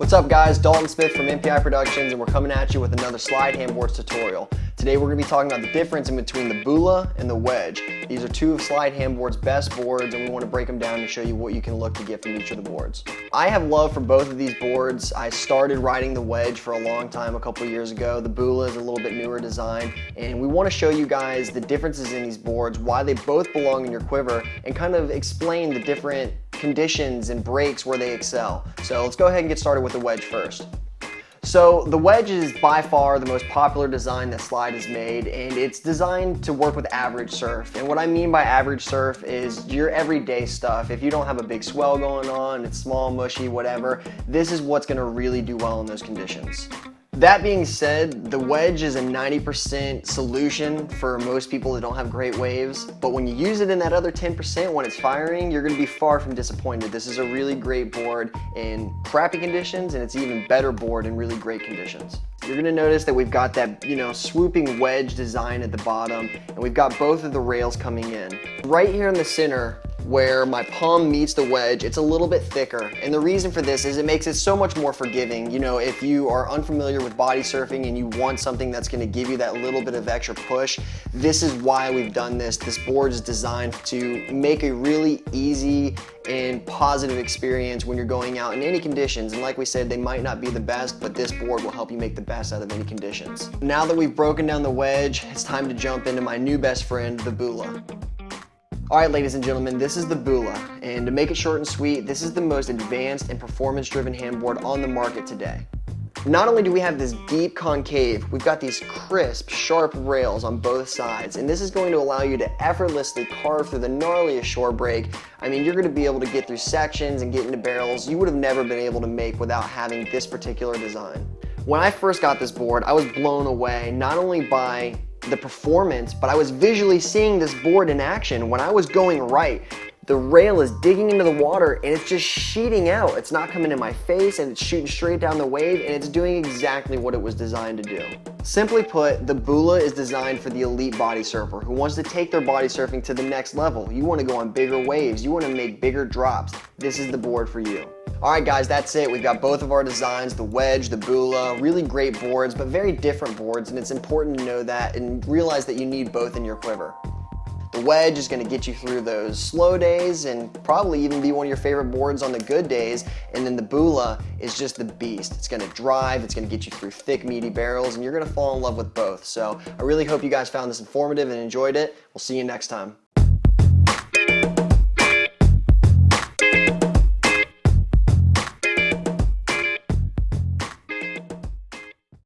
What's up guys, Dalton Smith from MPI Productions and we're coming at you with another Slyde Handboards tutorial. Today we're going to be talking about the difference in between the Bula and the Wedge. These are two of Slyde Handboard's best boards and we want to break them down and show you what you can look to get from each of the boards. I have love for both of these boards. I started riding the Wedge for a long time a couple years ago. The Bula is a little bit newer design and we want to show you guys the differences in these boards, why they both belong in your quiver and kind of explain the different conditions and breaks where they excel. So let's go ahead and get started with the wedge first. So the wedge is by far the most popular design that Slyde has made and it's designed to work with average surf. And what I mean by average surf is your everyday stuff. If you don't have a big swell going on, it's small, mushy, whatever, this is what's gonna really do well in those conditions. That being said, the wedge is a 90% solution for most people that don't have great waves, but when you use it in that other 10% when it's firing, you're gonna be far from disappointed. This is a really great board in crappy conditions, and it's an even better board in really great conditions. You're gonna notice that we've got that, you know, swooping wedge design at the bottom, and we've got both of the rails coming in. Right here in the center, where my palm meets the wedge, it's a little bit thicker. And the reason for this is it makes it so much more forgiving. You know, if you are unfamiliar with body surfing and you want something that's gonna give you that little bit of extra push, this is why we've done this. This board is designed to make a really easy and positive experience when you're going out in any conditions. And like we said, they might not be the best, but this board will help you make the best out of any conditions. Now that we've broken down the wedge, it's time to jump into my new best friend, the Bula. All right, ladies and gentlemen, this is the Bula, and to make it short and sweet, this is the most advanced and performance-driven handboard on the market today. Not only do we have this deep concave, we've got these crisp, sharp rails on both sides, and this is going to allow you to effortlessly carve through the gnarliest shore break. I mean, you're gonna be able to get through sections and get into barrels you would have never been able to make without having this particular design. When I first got this board, I was blown away, not only by the performance, but I was visually seeing this board in action when I was going right. The rail is digging into the water and it's just sheeting out. It's not coming in my face and it's shooting straight down the wave and it's doing exactly what it was designed to do. Simply put, the Bula is designed for the elite body surfer who wants to take their body surfing to the next level. You want to go on bigger waves. You want to make bigger drops. This is the board for you. All right, guys, that's it. We've got both of our designs, the Wedge, the Bula, really great boards, but very different boards, and it's important to know that and realize that you need both in your quiver. The Wedge is gonna get you through those slow days and probably even be one of your favorite boards on the good days. And then the Bula is just the beast. It's gonna drive, it's gonna get you through thick, meaty barrels, and you're gonna fall in love with both. So I really hope you guys found this informative and enjoyed it. We'll see you next time.